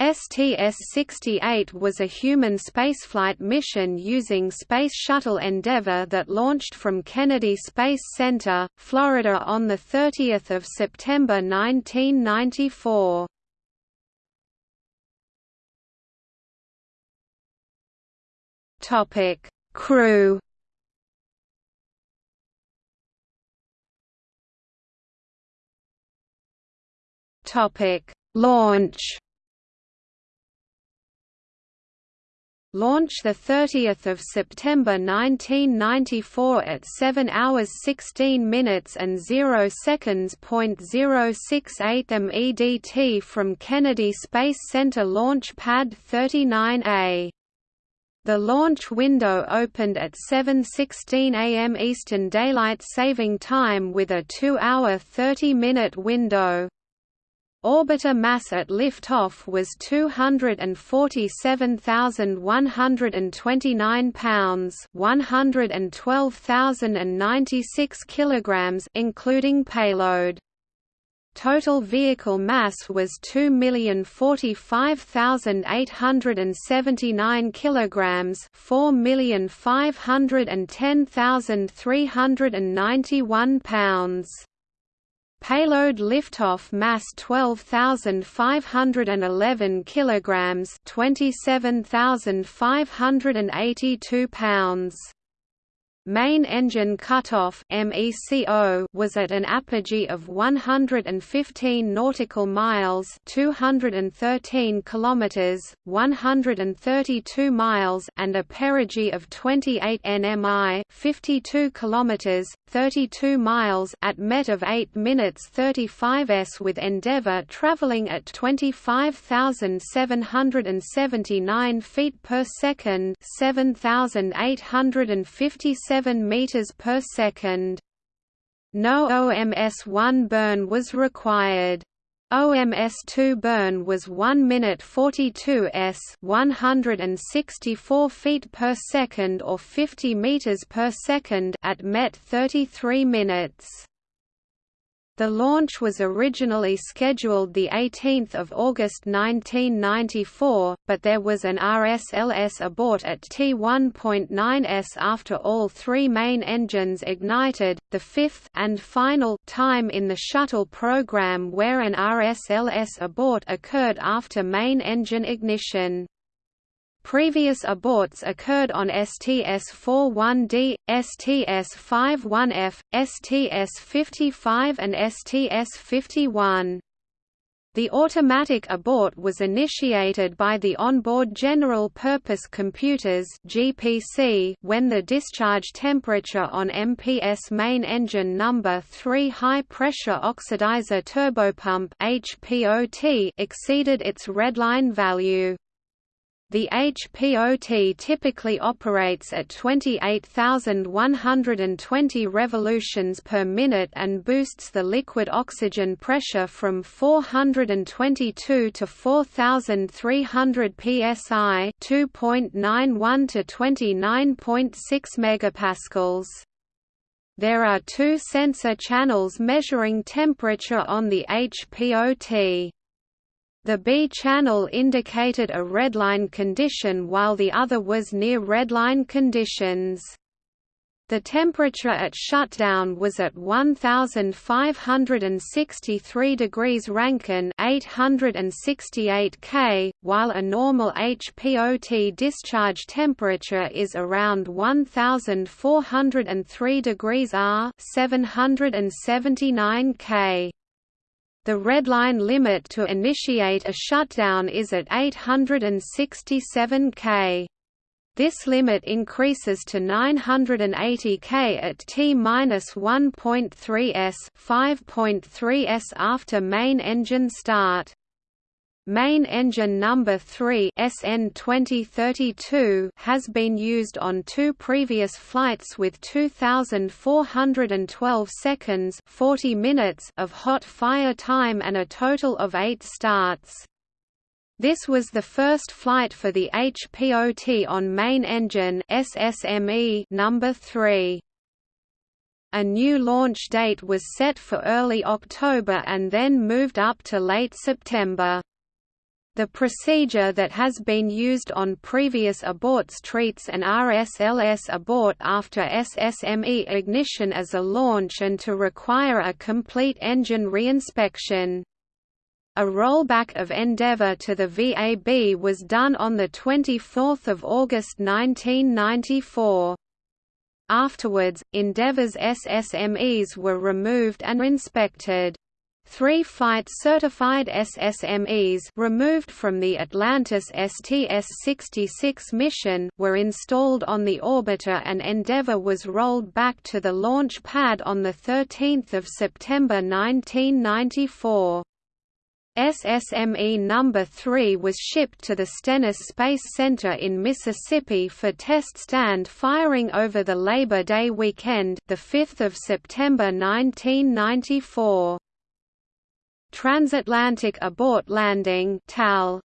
STS-68 was a human spaceflight mission using Space Shuttle Endeavour that launched from Kennedy Space Center, Florida on 30 September 1994. Crew Topic Launch Launch 30 September 1994 at 7 hours 16 minutes and 0 seconds. 068 MEDT from Kennedy Space Center Launch Pad 39A. The launch window opened at 7.16 am Eastern Daylight Saving Time with a 2-hour 30-minute window. Orbiter mass at liftoff was 247,129 pounds, 112,096 kilograms including payload. Total vehicle mass was 2,045,879 kilograms, 4,510,391 pounds. Payload liftoff mass 12,511 kilograms, 27,582 pounds. Main engine cutoff (MECO) was at an apogee of 115 nautical miles (213 kilometers, 132 miles) and a perigee of 28 nmi (52 kilometers, 32 miles) at MET of 8 minutes 35 s with Endeavour traveling at 25,779 feet per second, 7,857 7 meters per second. No OMS-1 burn was required. OMS-2 burn was 1 minute 42 s 164 feet per second or 50 meters per second at MET 33 minutes. The launch was originally scheduled 18 August 1994, but there was an RSLS abort at T1.9s after all three main engines ignited, the fifth and final time in the shuttle program where an RSLS abort occurred after main engine ignition. Previous aborts occurred on STS-41D, STS-51F, STS-55 and STS-51. The automatic abort was initiated by the onboard General Purpose Computers (GPC) when the discharge temperature on MPS main engine number 3 high pressure oxidizer turbopump (HPOT) exceeded its redline value. The HPOT typically operates at 28,120 revolutions per minute and boosts the liquid oxygen pressure from 422 to 4,300 psi 2.91 to 29.6 megapascals. There are two sensor channels measuring temperature on the HPOT. The B channel indicated a redline condition while the other was near redline conditions. The temperature at shutdown was at 1563 degrees Rankine 868 K, while a normal HPOT discharge temperature is around 1403 degrees R 779 K. The redline limit to initiate a shutdown is at 867 K. This limit increases to 980 K at T-1.3 s 5.3 s after main engine start. Main engine number 3 SN 2032 has been used on two previous flights with 2412 seconds 40 minutes of hot fire time and a total of 8 starts. This was the first flight for the HPOT on main engine SSME number 3. A new launch date was set for early October and then moved up to late September. The procedure that has been used on previous aborts treats an RSLS abort after SSME ignition as a launch and to require a complete engine reinspection. A rollback of Endeavour to the VAB was done on 24 August 1994. Afterwards, Endeavour's SSMEs were removed and inspected. Three flight-certified SSMEs removed from the Atlantis STS-66 mission were installed on the orbiter and Endeavour was rolled back to the launch pad on 13 September 1994. SSME No. 3 was shipped to the Stennis Space Center in Mississippi for test stand firing over the Labor Day weekend, 5 September 1994. Transatlantic Abort Landing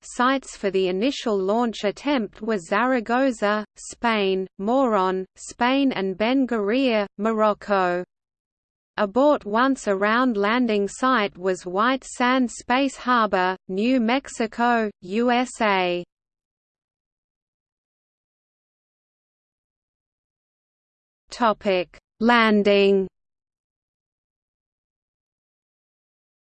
sites for the initial launch attempt were Zaragoza, Spain, Moron, Spain and Ben Guerir, Morocco. Abort once around landing site was White Sands Space Harbor, New Mexico, USA. Landing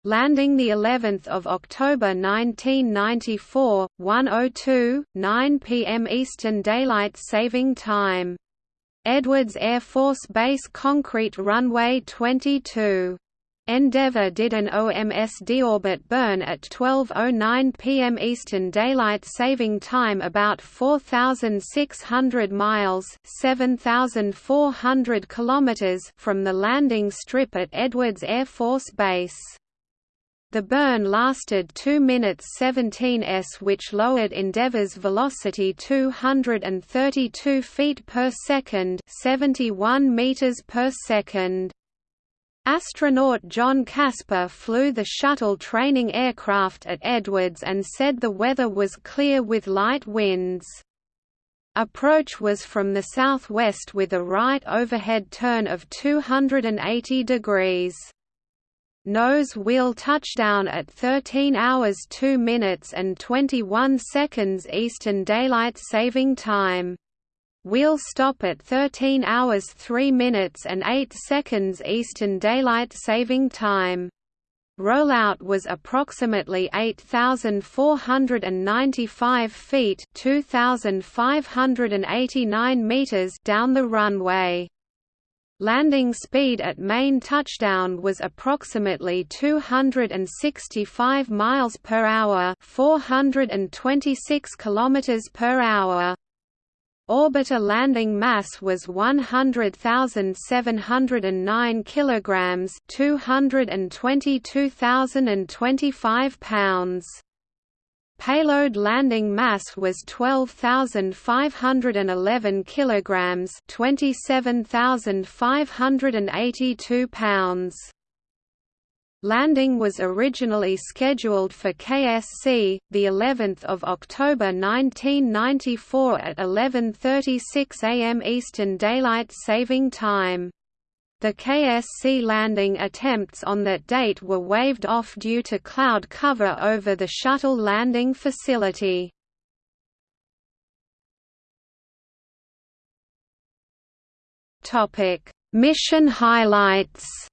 landing the 11th of October 1994 1:02 9 p.m. Eastern Daylight Saving Time Edwards Air Force Base Concrete Runway 22 Endeavour did an OMS deorbit burn at 12.09 pm Eastern Daylight Saving Time about 4,600 miles 7,400 kilometers from the landing strip at Edwards Air Force Base. The burn lasted 2 minutes 17 s which lowered Endeavour's velocity 232 feet per second 71 meters per second. Astronaut John Casper flew the shuttle training aircraft at Edwards and said the weather was clear with light winds. Approach was from the southwest with a right overhead turn of 280 degrees nose wheel touchdown at 13 hours 2 minutes and 21 seconds Eastern Daylight Saving Time. Wheel stop at 13 hours 3 minutes and 8 seconds Eastern Daylight Saving Time. Rollout was approximately 8,495 feet 2,589 meters down the runway. Landing speed at main touchdown was approximately 265 miles per hour, 426 kilometers per hour. Orbiter landing mass was 100,709 kilograms, 222,025 pounds. Payload landing mass was 12,511 kilograms, 27,582 pounds. Landing was originally scheduled for KSC, the 11th of October 1994 at 11:36 a.m. Eastern Daylight Saving Time. The KSC landing attempts on that date were waved off due to cloud cover over the shuttle landing facility. Mission highlights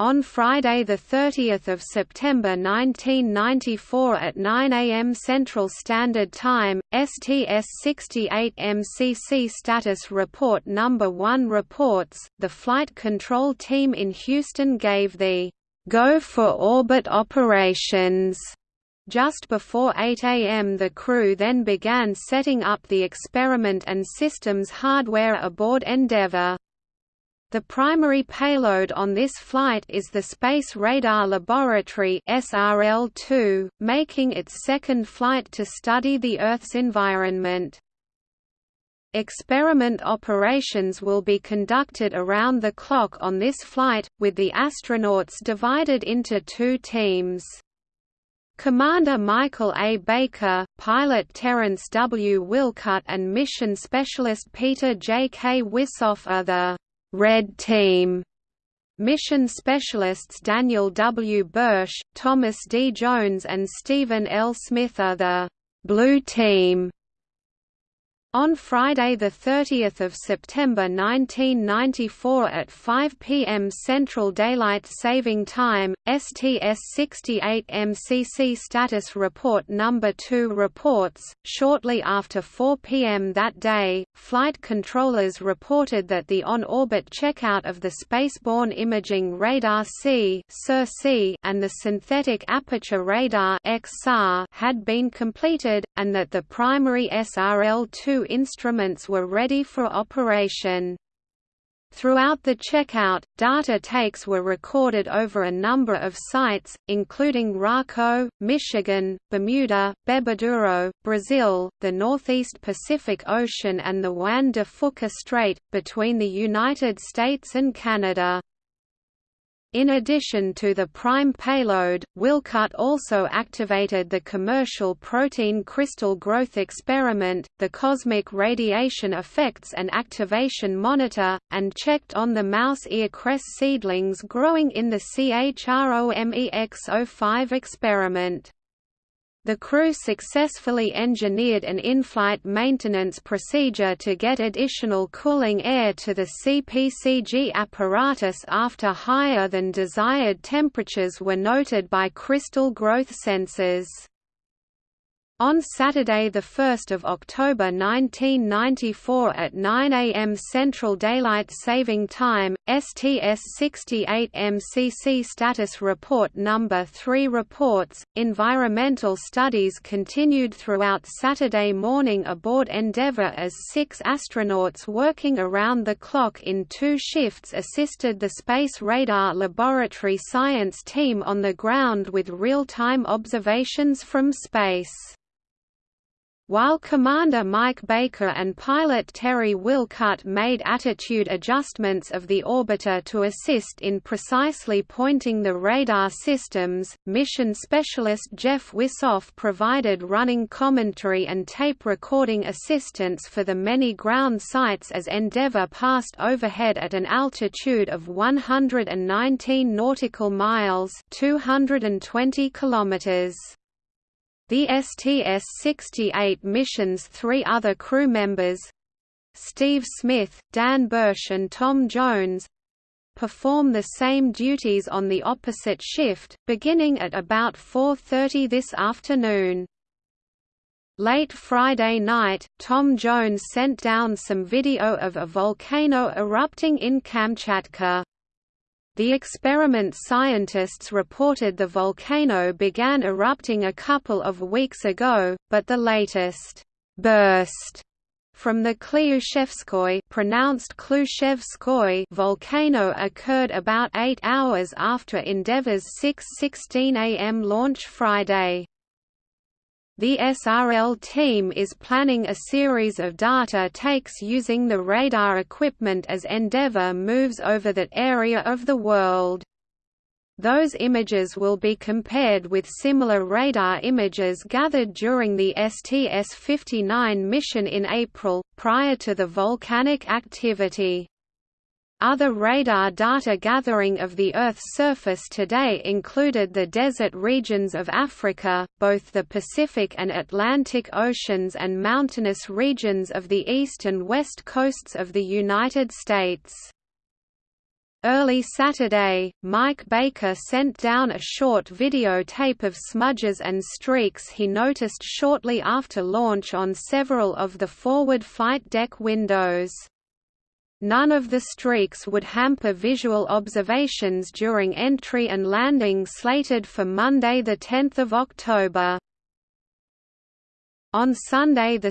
On Friday 30 September 1994 at 9 am Central Standard Time, STS-68 MCC Status Report No. 1 reports, the Flight Control Team in Houston gave the «go for orbit operations» Just before 8 am the crew then began setting up the experiment and systems hardware aboard Endeavour. The primary payload on this flight is the Space Radar Laboratory SRL-2, making its second flight to study the Earth's environment. Experiment operations will be conducted around the clock on this flight, with the astronauts divided into two teams. Commander Michael A. Baker, pilot Terence W. Wilcutt and mission specialist Peter J. K. Wisoff are the Red Team. Mission specialists Daniel W. Burch, Thomas D. Jones and Stephen L. Smith are the «Blue Team» On Friday 30 September 1994 at 5 p.m. Central Daylight Saving Time, STS-68 MCC Status Report No. 2 reports, shortly after 4 p.m. that day, flight controllers reported that the on-orbit checkout of the Spaceborne Imaging Radar C and the Synthetic Aperture Radar had been completed, and that the primary SRL-2 instruments were ready for operation. Throughout the checkout, data takes were recorded over a number of sites, including Raco, Michigan, Bermuda, Bebeduro, Brazil, the Northeast Pacific Ocean and the Juan de Fuca Strait, between the United States and Canada. In addition to the prime payload, Wilcutt also activated the commercial protein crystal growth experiment, the Cosmic Radiation Effects and Activation Monitor, and checked on the mouse ear cress seedlings growing in the CHROMEX-05 experiment. The crew successfully engineered an in-flight maintenance procedure to get additional cooling air to the CPCG apparatus after higher than desired temperatures were noted by crystal growth sensors. On Saturday 1 October 1994 at 9 am Central Daylight Saving Time, STS-68 MCC Status Report No. 3 reports, environmental studies continued throughout Saturday morning aboard Endeavour as six astronauts working around the clock in two shifts assisted the Space Radar Laboratory science team on the ground with real-time observations from space. While Commander Mike Baker and pilot Terry Wilcutt made attitude adjustments of the orbiter to assist in precisely pointing the radar systems, mission specialist Jeff Wisoff provided running commentary and tape recording assistance for the many ground sites as Endeavour passed overhead at an altitude of 119 nautical miles 220 kilometers. The STS-68 mission's three other crew members—Steve Smith, Dan Burch and Tom Jones—perform the same duties on the opposite shift, beginning at about 4.30 this afternoon. Late Friday night, Tom Jones sent down some video of a volcano erupting in Kamchatka. The experiment scientists reported the volcano began erupting a couple of weeks ago, but the latest burst from the Klyushevskoy pronounced Klushevskoy volcano occurred about 8 hours after Endeavour's 6.16 am launch Friday. The SRL team is planning a series of data takes using the radar equipment as Endeavour moves over that area of the world. Those images will be compared with similar radar images gathered during the STS-59 mission in April, prior to the volcanic activity. Other radar data gathering of the Earth's surface today included the desert regions of Africa, both the Pacific and Atlantic Oceans and mountainous regions of the east and west coasts of the United States. Early Saturday, Mike Baker sent down a short videotape of smudges and streaks he noticed shortly after launch on several of the forward flight deck windows. None of the streaks would hamper visual observations during entry and landing slated for Monday 10 October. On Sunday 2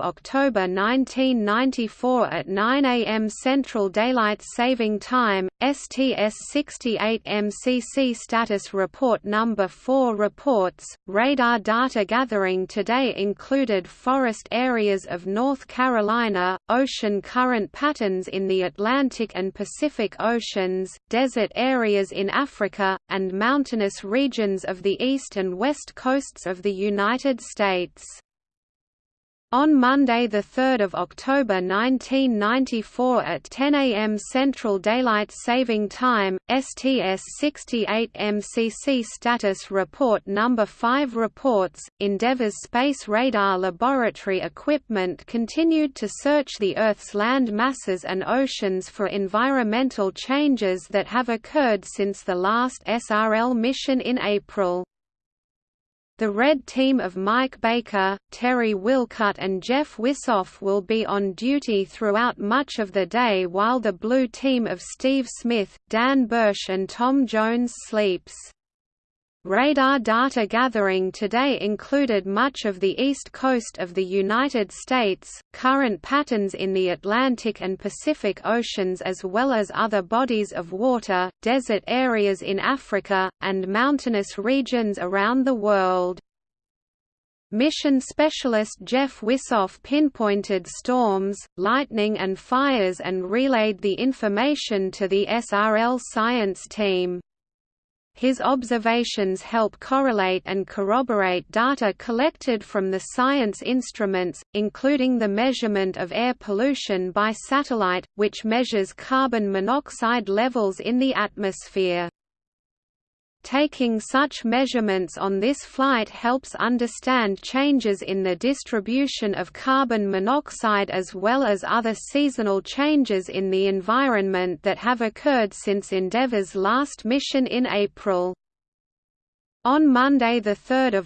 October 1994 at 9 am Central Daylight Saving Time, STS-68 MCC Status Report No. 4 reports, radar data gathering today included forest areas of North Carolina, ocean current patterns in the Atlantic and Pacific Oceans, desert areas in Africa, and mountainous regions of the east and west coasts of the United States. On Monday 3 October 1994 at 10 am Central Daylight Saving Time, STS-68 MCC Status Report No. 5 reports, Endeavour's Space Radar Laboratory equipment continued to search the Earth's land masses and oceans for environmental changes that have occurred since the last SRL mission in April. The red team of Mike Baker, Terry Wilcutt and Jeff Wisoff will be on duty throughout much of the day while the blue team of Steve Smith, Dan Burch and Tom Jones sleeps. Radar data gathering today included much of the east coast of the United States, current patterns in the Atlantic and Pacific Oceans as well as other bodies of water, desert areas in Africa, and mountainous regions around the world. Mission specialist Jeff Wisoff pinpointed storms, lightning and fires and relayed the information to the SRL science team. His observations help correlate and corroborate data collected from the science instruments, including the measurement of air pollution by satellite, which measures carbon monoxide levels in the atmosphere. Taking such measurements on this flight helps understand changes in the distribution of carbon monoxide as well as other seasonal changes in the environment that have occurred since Endeavour's last mission in April. On Monday 3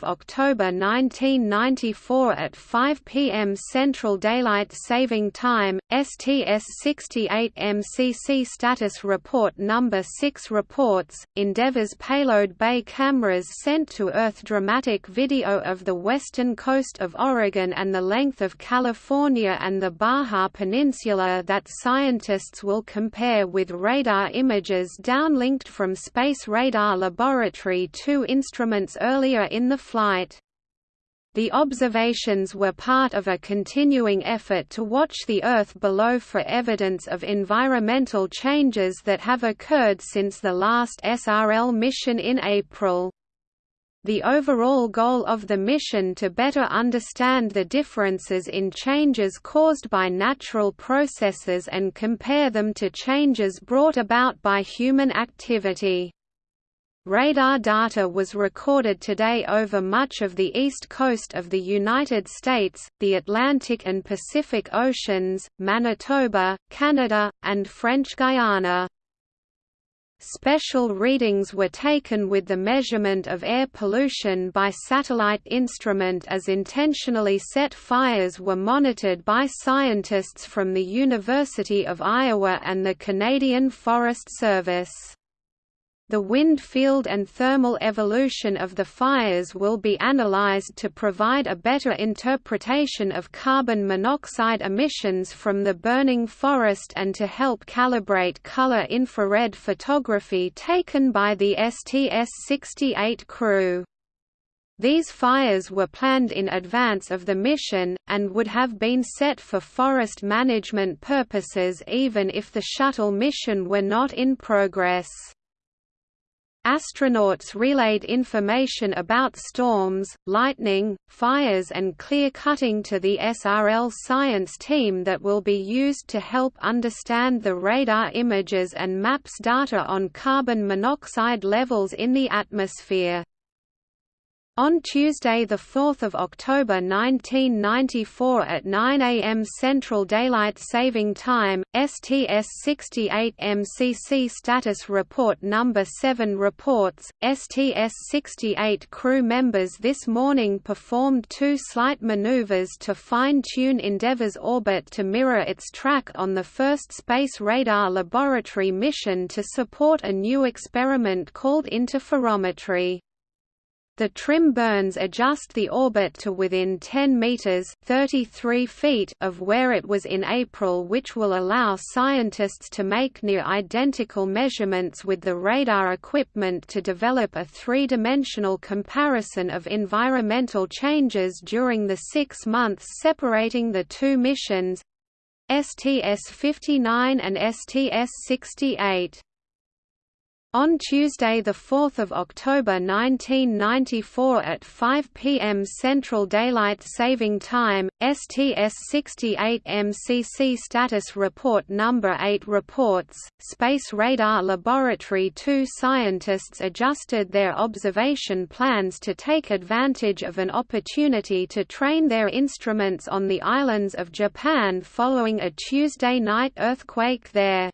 October 1994 at 5 p.m. Central Daylight Saving Time, STS-68 MCC Status Report No. 6 reports, Endeavour's payload bay cameras sent to Earth dramatic video of the western coast of Oregon and the length of California and the Baja Peninsula that scientists will compare with radar images downlinked from Space Radar Laboratory 2 instruments earlier in the flight. The observations were part of a continuing effort to watch the Earth below for evidence of environmental changes that have occurred since the last SRL mission in April. The overall goal of the mission to better understand the differences in changes caused by natural processes and compare them to changes brought about by human activity. Radar data was recorded today over much of the east coast of the United States, the Atlantic and Pacific Oceans, Manitoba, Canada, and French Guiana. Special readings were taken with the measurement of air pollution by satellite instrument as intentionally set fires were monitored by scientists from the University of Iowa and the Canadian Forest Service. The wind field and thermal evolution of the fires will be analyzed to provide a better interpretation of carbon monoxide emissions from the burning forest and to help calibrate color infrared photography taken by the STS-68 crew. These fires were planned in advance of the mission, and would have been set for forest management purposes even if the shuttle mission were not in progress. Astronauts relayed information about storms, lightning, fires and clear-cutting to the SRL science team that will be used to help understand the radar images and maps data on carbon monoxide levels in the atmosphere. On Tuesday 4 October 1994 at 9 am Central Daylight Saving Time, STS-68 MCC Status Report No. 7 reports, STS-68 crew members this morning performed two slight maneuvers to fine-tune Endeavour's orbit to mirror its track on the first Space Radar Laboratory mission to support a new experiment called interferometry. The trim burns adjust the orbit to within 10 meters (33 feet) of where it was in April, which will allow scientists to make near identical measurements with the radar equipment to develop a three-dimensional comparison of environmental changes during the 6 months separating the two missions STS-59 and STS-68. On Tuesday 4 October 1994 at 5 p.m. Central Daylight Saving Time, STS-68 MCC Status Report No. 8 reports, Space Radar Laboratory 2 scientists adjusted their observation plans to take advantage of an opportunity to train their instruments on the islands of Japan following a Tuesday night earthquake there.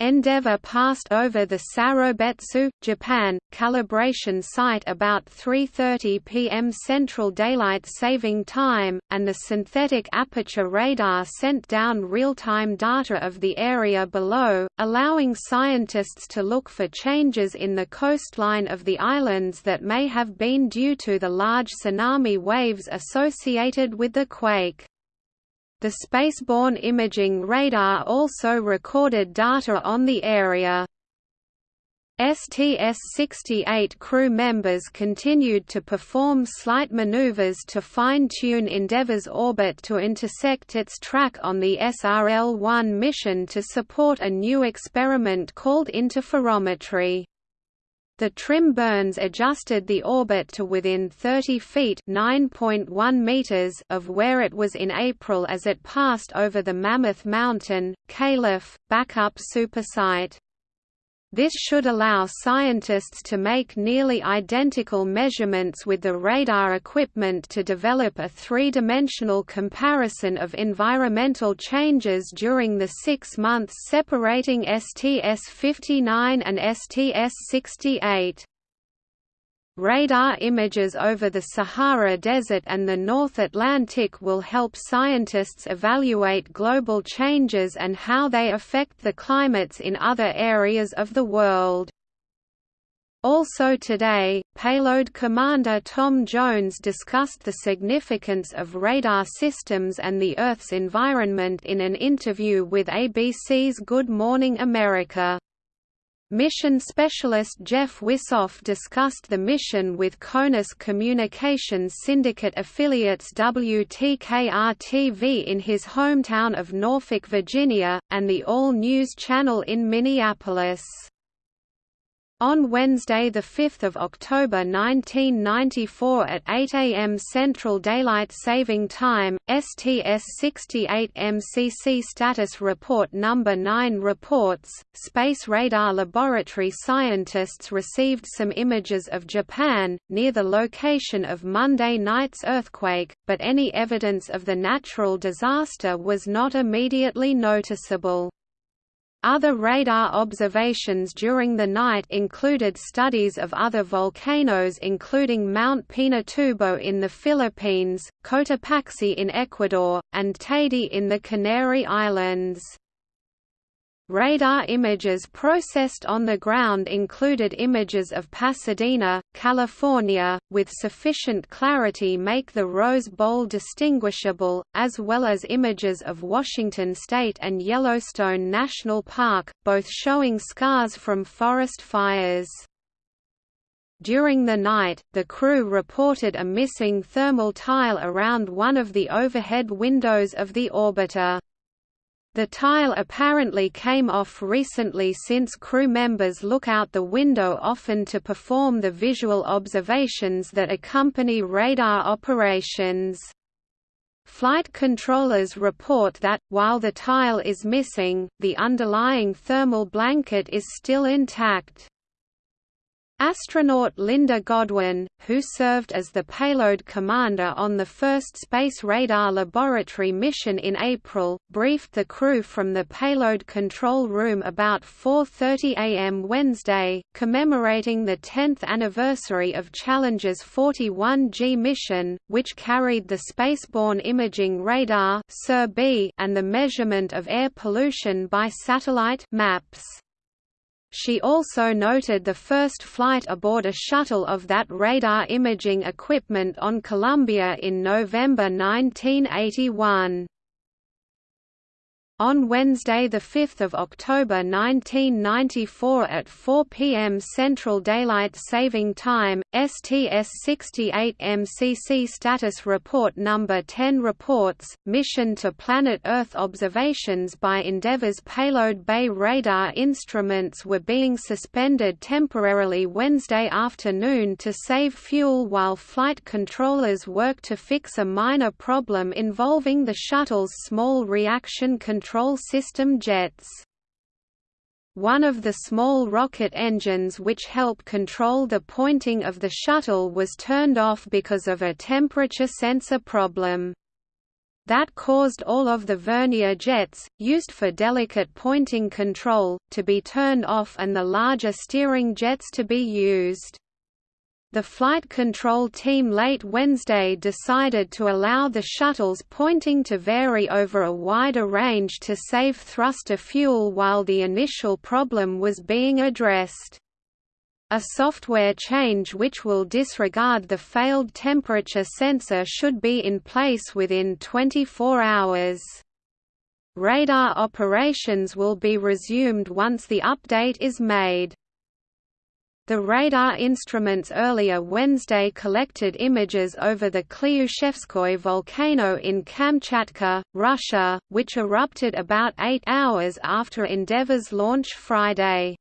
Endeavour passed over the Sarobetsu, Japan, calibration site about 3.30 pm Central Daylight Saving Time, and the synthetic aperture radar sent down real-time data of the area below, allowing scientists to look for changes in the coastline of the islands that may have been due to the large tsunami waves associated with the quake. The spaceborne imaging radar also recorded data on the area. STS-68 crew members continued to perform slight maneuvers to fine-tune Endeavour's orbit to intersect its track on the SRL-1 mission to support a new experiment called interferometry. The trim burns adjusted the orbit to within 30 feet meters of where it was in April as it passed over the Mammoth Mountain, Calif, backup supersite. This should allow scientists to make nearly identical measurements with the radar equipment to develop a three-dimensional comparison of environmental changes during the six months separating STS-59 and STS-68. Radar images over the Sahara Desert and the North Atlantic will help scientists evaluate global changes and how they affect the climates in other areas of the world. Also today, payload commander Tom Jones discussed the significance of radar systems and the Earth's environment in an interview with ABC's Good Morning America. Mission specialist Jeff Wisoff discussed the mission with CONUS Communications Syndicate affiliates WTKR-TV in his hometown of Norfolk, Virginia, and the All News Channel in Minneapolis. On Wednesday 5 October 1994 at 8 am Central Daylight Saving Time, STS-68 MCC Status Report No. 9 reports, Space Radar Laboratory scientists received some images of Japan, near the location of Monday night's earthquake, but any evidence of the natural disaster was not immediately noticeable. Other radar observations during the night included studies of other volcanoes including Mount Pinatubo in the Philippines, Cotopaxi in Ecuador, and Teide in the Canary Islands. Radar images processed on the ground included images of Pasadena, California, with sufficient clarity make the Rose Bowl distinguishable, as well as images of Washington State and Yellowstone National Park, both showing scars from forest fires. During the night, the crew reported a missing thermal tile around one of the overhead windows of the orbiter. The tile apparently came off recently since crew members look out the window often to perform the visual observations that accompany radar operations. Flight controllers report that, while the tile is missing, the underlying thermal blanket is still intact. Astronaut Linda Godwin, who served as the payload commander on the first Space Radar Laboratory mission in April, briefed the crew from the payload control room about 4.30 am Wednesday, commemorating the 10th anniversary of Challenger's 41G mission, which carried the spaceborne imaging radar and the measurement of air pollution by satellite maps. She also noted the first flight aboard a shuttle of that radar imaging equipment on Columbia in November 1981. On Wednesday, 5 October 1994 at 4 p.m. Central Daylight Saving Time, STS-68 MCC Status Report No. 10 reports, mission to Planet Earth observations by Endeavour's Payload Bay radar instruments were being suspended temporarily Wednesday afternoon to save fuel while flight controllers work to fix a minor problem involving the shuttle's small reaction control control system jets. One of the small rocket engines which help control the pointing of the shuttle was turned off because of a temperature sensor problem. That caused all of the vernier jets, used for delicate pointing control, to be turned off and the larger steering jets to be used. The flight control team late Wednesday decided to allow the shuttle's pointing to vary over a wider range to save thruster fuel while the initial problem was being addressed. A software change which will disregard the failed temperature sensor should be in place within 24 hours. Radar operations will be resumed once the update is made. The radar instruments earlier Wednesday collected images over the Klyushevskoye volcano in Kamchatka, Russia, which erupted about eight hours after Endeavour's launch Friday.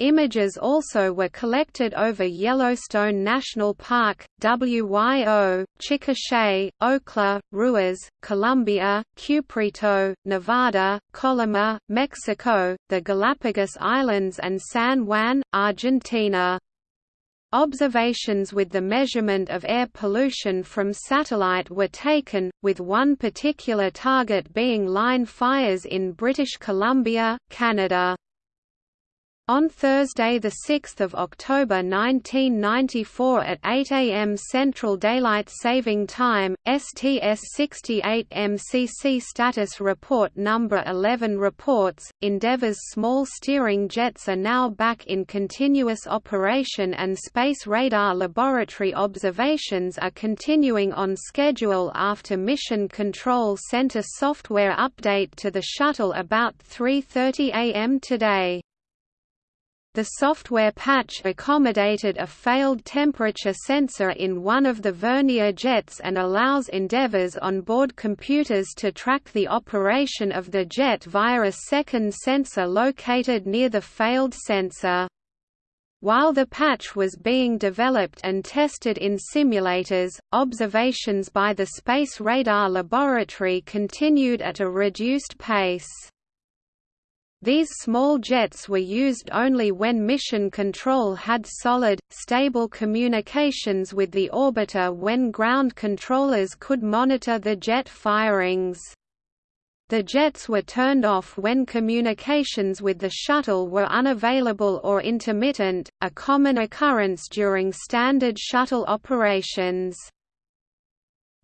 Images also were collected over Yellowstone National Park, WYO, Chickasha, Okla, Ruiz, Colombia, Cuprite, Nevada, Colima, Mexico, the Galapagos Islands and San Juan, Argentina. Observations with the measurement of air pollution from satellite were taken, with one particular target being line fires in British Columbia, Canada. On Thursday 6 October 1994 at 8 am Central Daylight Saving Time, STS-68 MCC Status Report No. 11 reports, Endeavour's small steering jets are now back in continuous operation and Space Radar Laboratory observations are continuing on schedule after Mission Control sent a software update to the shuttle about 3.30 am today. The software patch accommodated a failed temperature sensor in one of the vernier jets and allows Endeavour's onboard computers to track the operation of the jet via a second sensor located near the failed sensor. While the patch was being developed and tested in simulators, observations by the Space Radar Laboratory continued at a reduced pace. These small jets were used only when mission control had solid, stable communications with the orbiter when ground controllers could monitor the jet firings. The jets were turned off when communications with the shuttle were unavailable or intermittent, a common occurrence during standard shuttle operations.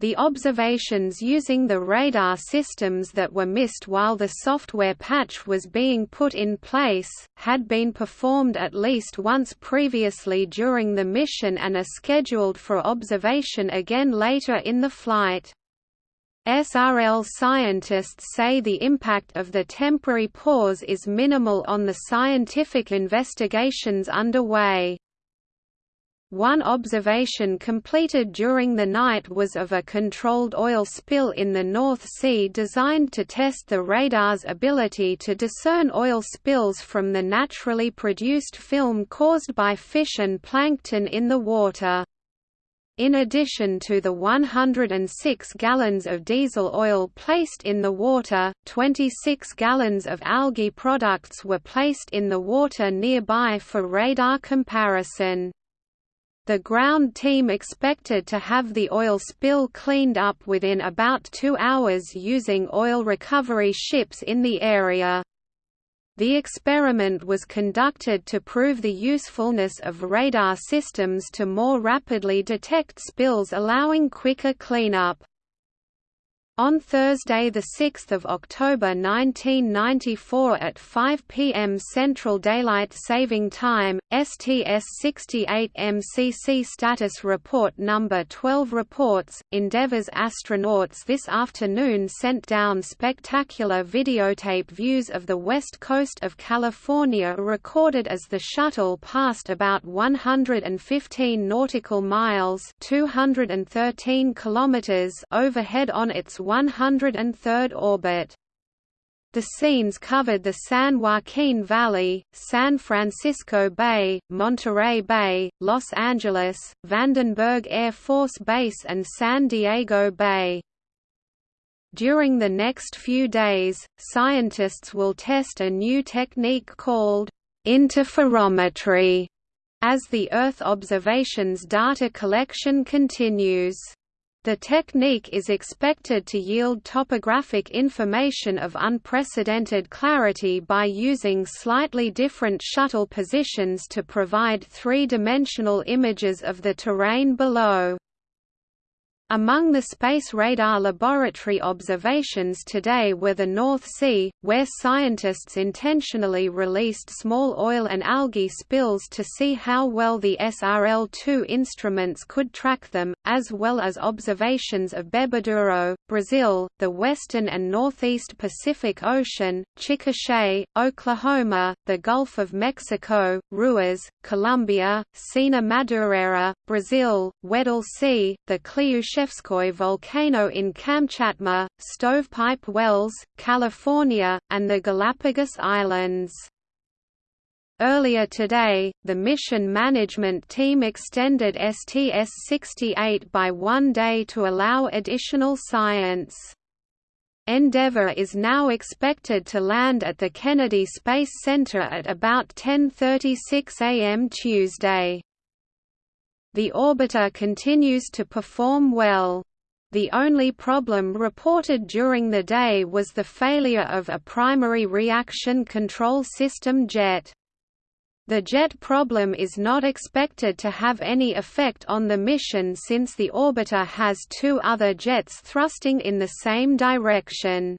The observations using the radar systems that were missed while the software patch was being put in place, had been performed at least once previously during the mission and are scheduled for observation again later in the flight. SRL scientists say the impact of the temporary pause is minimal on the scientific investigations underway. One observation completed during the night was of a controlled oil spill in the North Sea designed to test the radar's ability to discern oil spills from the naturally produced film caused by fish and plankton in the water. In addition to the 106 gallons of diesel oil placed in the water, 26 gallons of algae products were placed in the water nearby for radar comparison. The ground team expected to have the oil spill cleaned up within about two hours using oil recovery ships in the area. The experiment was conducted to prove the usefulness of radar systems to more rapidly detect spills allowing quicker cleanup. On Thursday, 6 October 1994 at 5 p.m. Central Daylight Saving Time, STS-68 MCC Status Report No. 12 reports, Endeavour's astronauts this afternoon sent down spectacular videotape views of the west coast of California recorded as the shuttle passed about 115 nautical miles 213 kilometers overhead on its 103rd orbit. The scenes covered the San Joaquin Valley, San Francisco Bay, Monterey Bay, Los Angeles, Vandenberg Air Force Base and San Diego Bay. During the next few days, scientists will test a new technique called interferometry as the Earth observations data collection continues. The technique is expected to yield topographic information of unprecedented clarity by using slightly different shuttle positions to provide three-dimensional images of the terrain below. Among the Space Radar Laboratory observations today were the North Sea, where scientists intentionally released small oil and algae spills to see how well the SRL-2 instruments could track them, as well as observations of Bebedouro, Brazil, the western and northeast Pacific Ocean, Chickasha, Oklahoma, the Gulf of Mexico, Ruiz, Colombia, Sena Madureira, Brazil, Weddell Sea, the Klyushevskoy volcano in Kamchatka, Stovepipe Wells, California, and the Galapagos Islands. Earlier today, the mission management team extended STS-68 by one day to allow additional science. Endeavour is now expected to land at the Kennedy Space Center at about 10.36 am Tuesday. The orbiter continues to perform well. The only problem reported during the day was the failure of a primary reaction control system jet. The jet problem is not expected to have any effect on the mission since the orbiter has two other jets thrusting in the same direction.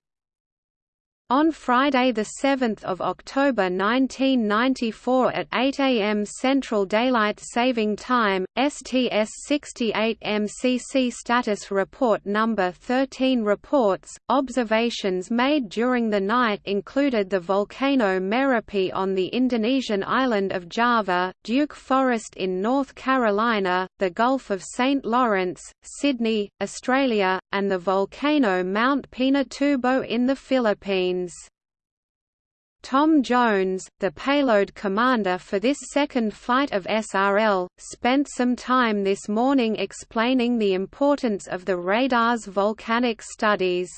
On Friday 7 October 1994 at 8 am Central Daylight Saving Time, STS-68 MCC Status Report No. 13 reports, observations made during the night included the volcano Merapi on the Indonesian island of Java, Duke Forest in North Carolina, the Gulf of St. Lawrence, Sydney, Australia, and the volcano Mount Pinatubo in the Philippines. Tom Jones, the payload commander for this second flight of SRL, spent some time this morning explaining the importance of the radar's volcanic studies.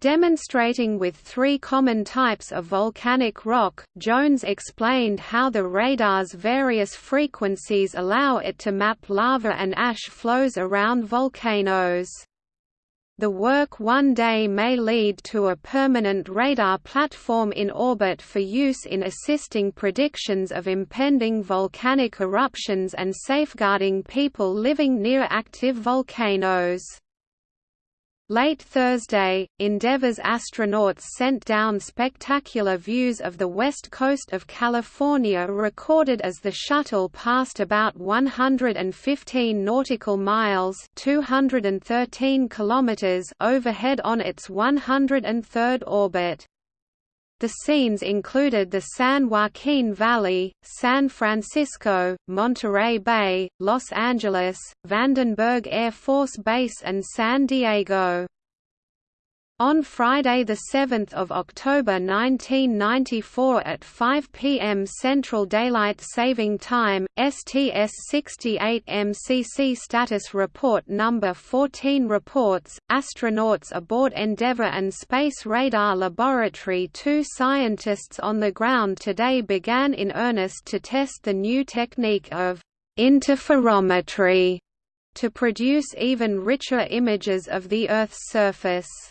Demonstrating with three common types of volcanic rock, Jones explained how the radar's various frequencies allow it to map lava and ash flows around volcanoes. The work one day may lead to a permanent radar platform in orbit for use in assisting predictions of impending volcanic eruptions and safeguarding people living near active volcanoes. Late Thursday, Endeavour's astronauts sent down spectacular views of the west coast of California recorded as the shuttle passed about 115 nautical miles 213 kilometers overhead on its 103rd orbit. The scenes included the San Joaquin Valley, San Francisco, Monterey Bay, Los Angeles, Vandenberg Air Force Base and San Diego. On Friday 7 October 1994 at 5 p.m. Central Daylight Saving Time, STS-68 MCC Status Report No. 14 reports, astronauts aboard Endeavour and Space Radar Laboratory two scientists on the ground today began in earnest to test the new technique of interferometry to produce even richer images of the Earth's surface.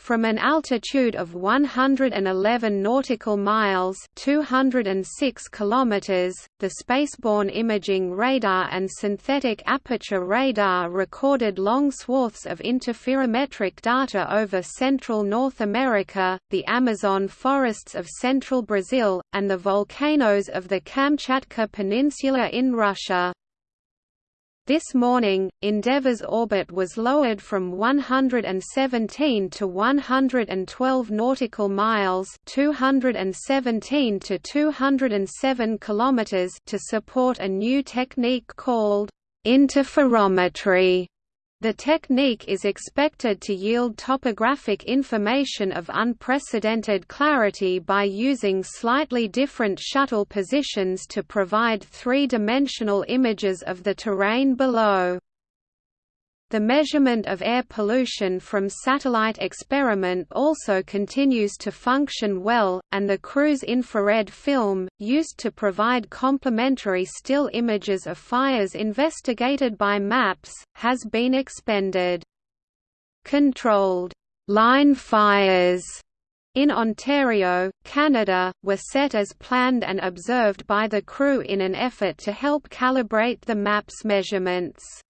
From an altitude of 111 nautical miles (206 kilometers), the spaceborne imaging radar and synthetic aperture radar recorded long swaths of interferometric data over central North America, the Amazon forests of central Brazil, and the volcanoes of the Kamchatka Peninsula in Russia. This morning, Endeavour's orbit was lowered from 117 to 112 nautical miles (217 to 207 kilometers) to support a new technique called interferometry the technique is expected to yield topographic information of unprecedented clarity by using slightly different shuttle positions to provide three-dimensional images of the terrain below. The measurement of air pollution from satellite experiment also continues to function well, and the crew's infrared film, used to provide complementary still images of fires investigated by MAPS, has been expended. Controlled line fires in Ontario, Canada, were set as planned and observed by the crew in an effort to help calibrate the MAPS measurements.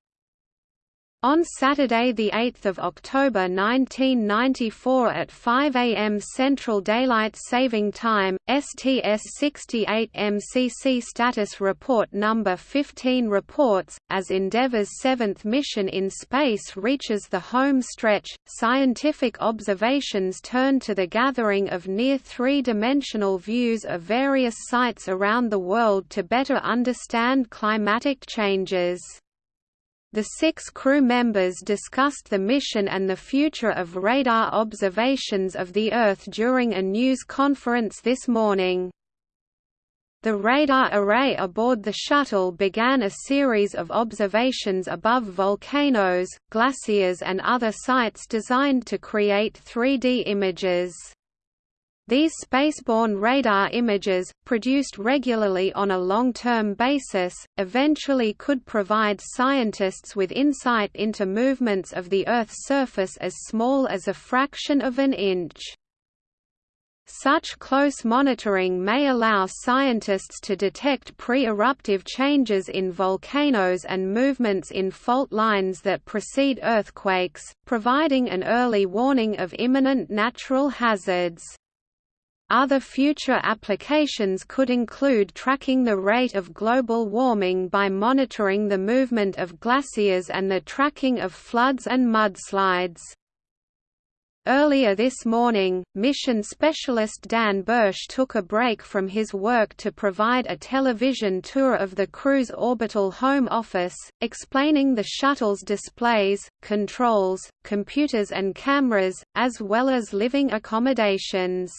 On Saturday 8 October 1994 at 5 am Central Daylight Saving Time, STS-68 MCC Status Report No. 15 reports, as Endeavour's seventh mission in space reaches the home stretch, scientific observations turn to the gathering of near three-dimensional views of various sites around the world to better understand climatic changes. The six crew members discussed the mission and the future of radar observations of the Earth during a news conference this morning. The radar array aboard the shuttle began a series of observations above volcanoes, glaciers and other sites designed to create 3D images. These spaceborne radar images, produced regularly on a long-term basis, eventually could provide scientists with insight into movements of the Earth's surface as small as a fraction of an inch. Such close monitoring may allow scientists to detect pre-eruptive changes in volcanoes and movements in fault lines that precede earthquakes, providing an early warning of imminent natural hazards. Other future applications could include tracking the rate of global warming by monitoring the movement of glaciers and the tracking of floods and mudslides. Earlier this morning, mission specialist Dan Bursch took a break from his work to provide a television tour of the crew's orbital home office, explaining the shuttle's displays, controls, computers and cameras, as well as living accommodations.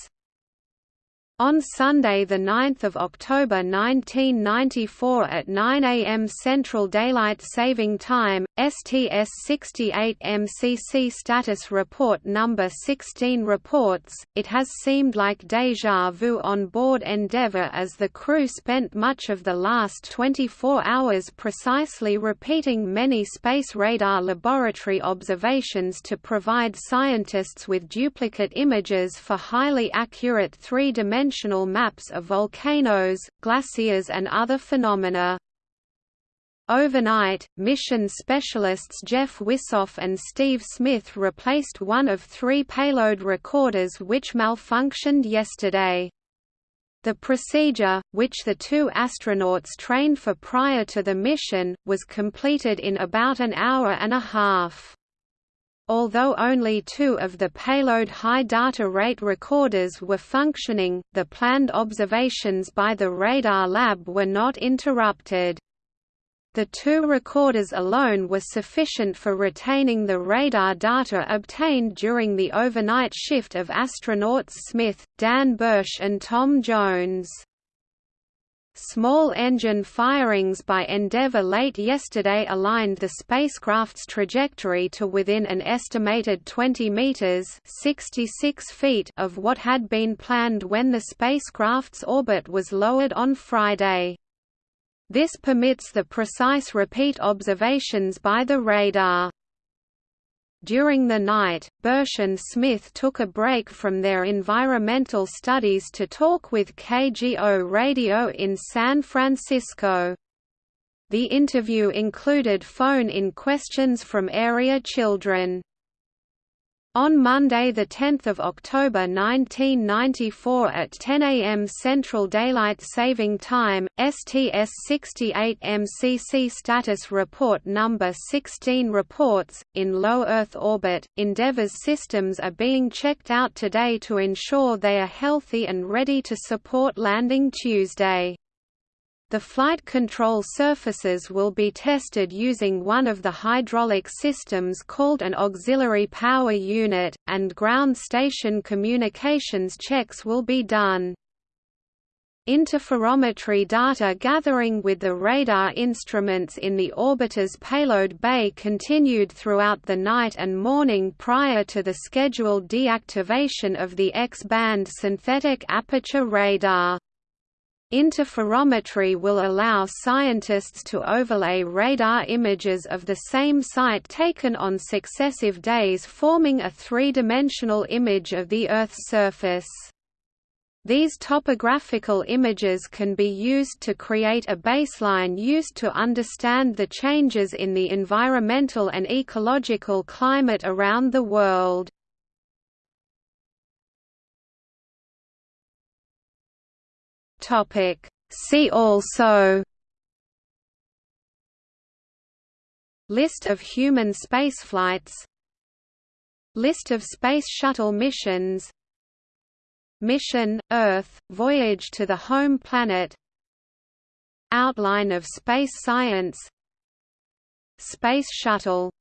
On Sunday 9 October 1994 at 9 am Central Daylight Saving Time, STS-68 MCC Status Report No. 16 reports, it has seemed like déjà vu on board Endeavour as the crew spent much of the last 24 hours precisely repeating many space radar laboratory observations to provide scientists with duplicate images for highly accurate three-dimensional dimensional maps of volcanoes, glaciers and other phenomena. Overnight, mission specialists Jeff Wisoff and Steve Smith replaced one of three payload recorders which malfunctioned yesterday. The procedure, which the two astronauts trained for prior to the mission, was completed in about an hour and a half. Although only two of the payload high data rate recorders were functioning, the planned observations by the radar lab were not interrupted. The two recorders alone were sufficient for retaining the radar data obtained during the overnight shift of astronauts Smith, Dan Bursch and Tom Jones. Small engine firings by Endeavour late yesterday aligned the spacecraft's trajectory to within an estimated 20 meters (66 feet) of what had been planned when the spacecraft's orbit was lowered on Friday. This permits the precise repeat observations by the radar. During the night, Bursch and Smith took a break from their environmental studies to talk with KGO Radio in San Francisco. The interview included phone-in questions from area children. On Monday 10 October 1994 at 10 am Central Daylight Saving Time, STS-68 MCC Status Report Number 16 reports, in low Earth orbit, Endeavour's systems are being checked out today to ensure they are healthy and ready to support landing Tuesday. The flight control surfaces will be tested using one of the hydraulic systems called an auxiliary power unit, and ground station communications checks will be done. Interferometry data gathering with the radar instruments in the orbiter's payload bay continued throughout the night and morning prior to the scheduled deactivation of the X-band synthetic aperture radar. Interferometry will allow scientists to overlay radar images of the same site taken on successive days forming a three-dimensional image of the Earth's surface. These topographical images can be used to create a baseline used to understand the changes in the environmental and ecological climate around the world. Topic. See also List of human spaceflights List of Space Shuttle missions Mission, Earth, Voyage to the Home Planet Outline of space science Space Shuttle